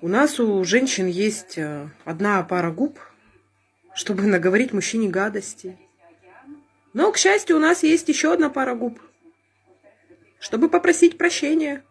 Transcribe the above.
У нас у женщин есть э, одна пара губ, чтобы наговорить мужчине гадости. Но, к счастью, у нас есть еще одна пара губ, чтобы попросить прощения.